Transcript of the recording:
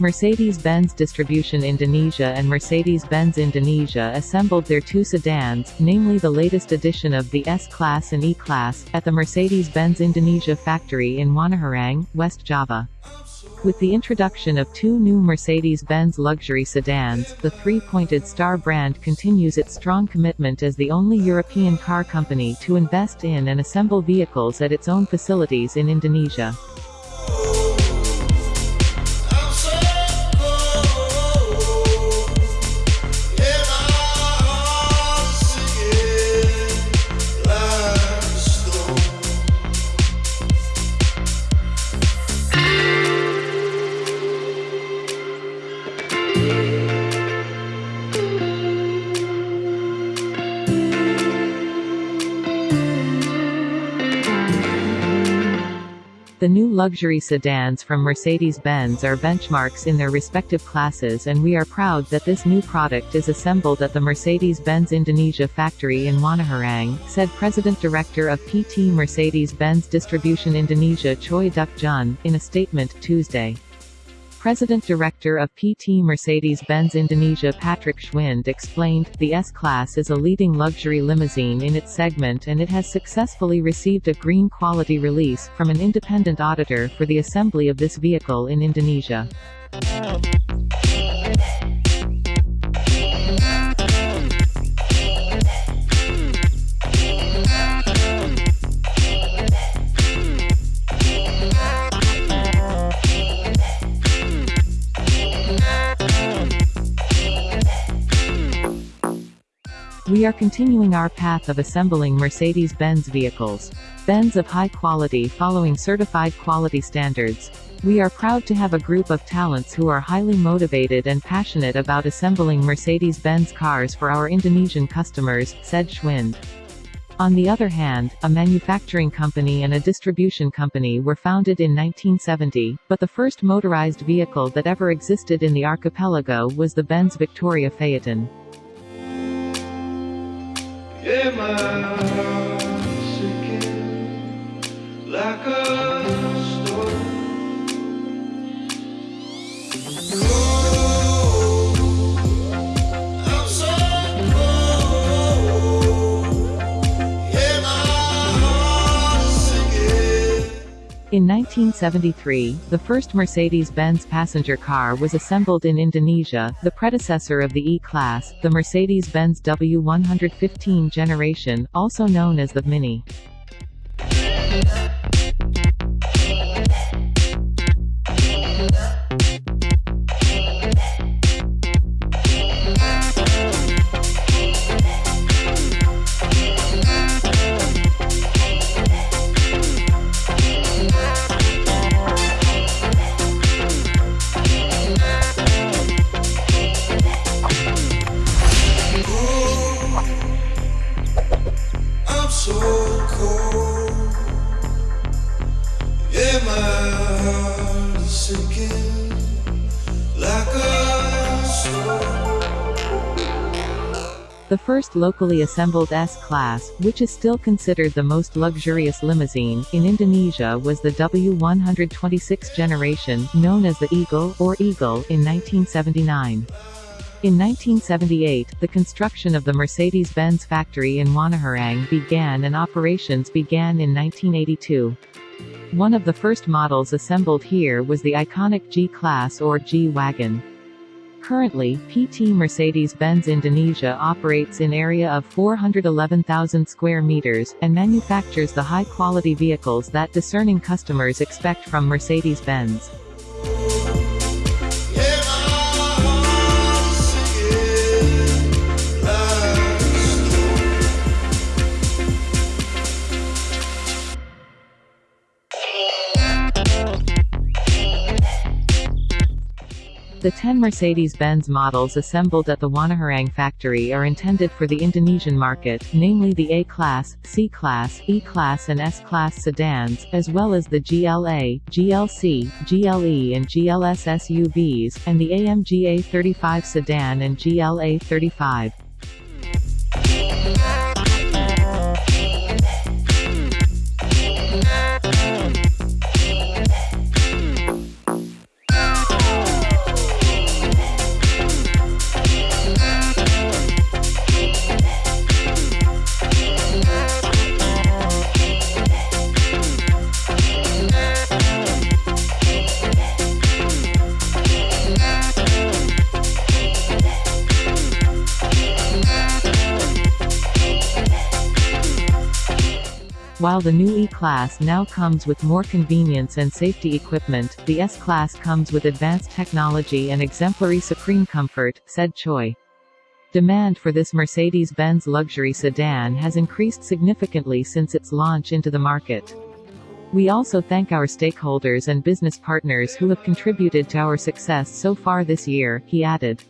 Mercedes-Benz Distribution Indonesia and Mercedes-Benz Indonesia assembled their two sedans, namely the latest edition of the S-Class and E-Class, at the Mercedes-Benz Indonesia factory in Wanaherang, West Java. With the introduction of two new Mercedes-Benz luxury sedans, the three-pointed Star brand continues its strong commitment as the only European car company to invest in and assemble vehicles at its own facilities in Indonesia. The new luxury sedans from Mercedes-Benz are benchmarks in their respective classes and we are proud that this new product is assembled at the Mercedes-Benz Indonesia factory in Wanaherang, said President Director of PT Mercedes-Benz Distribution Indonesia Choi Duk Jun, in a statement Tuesday. President Director of PT Mercedes-Benz Indonesia Patrick Schwind explained, the S-Class is a leading luxury limousine in its segment and it has successfully received a green quality release from an independent auditor for the assembly of this vehicle in Indonesia. We are continuing our path of assembling Mercedes-Benz vehicles. Benz of high quality following certified quality standards. We are proud to have a group of talents who are highly motivated and passionate about assembling Mercedes-Benz cars for our Indonesian customers, said Schwind. On the other hand, a manufacturing company and a distribution company were founded in 1970, but the first motorized vehicle that ever existed in the archipelago was the Benz Victoria Phaeton. Yeah, my In 1973, the first Mercedes-Benz passenger car was assembled in Indonesia, the predecessor of the E-Class, the Mercedes-Benz W115 generation, also known as the Mini. The first locally assembled S-Class, which is still considered the most luxurious limousine, in Indonesia was the W126 generation, known as the Eagle, or Eagle, in 1979. In 1978, the construction of the Mercedes-Benz factory in Wanaherang began and operations began in 1982. One of the first models assembled here was the iconic G-Class or G-Wagon. Currently, PT Mercedes-Benz Indonesia operates in an area of 411,000 square meters, and manufactures the high-quality vehicles that discerning customers expect from Mercedes-Benz. The 10 Mercedes-Benz models assembled at the Wanaherang factory are intended for the Indonesian market, namely the A-Class, C-Class, E-Class and S-Class sedans, as well as the GLA, GLC, GLE and GLS SUVs, and the AMG A35 sedan and GLA 35. While the new E-Class now comes with more convenience and safety equipment, the S-Class comes with advanced technology and exemplary supreme comfort, said Choi. Demand for this Mercedes-Benz luxury sedan has increased significantly since its launch into the market. We also thank our stakeholders and business partners who have contributed to our success so far this year, he added.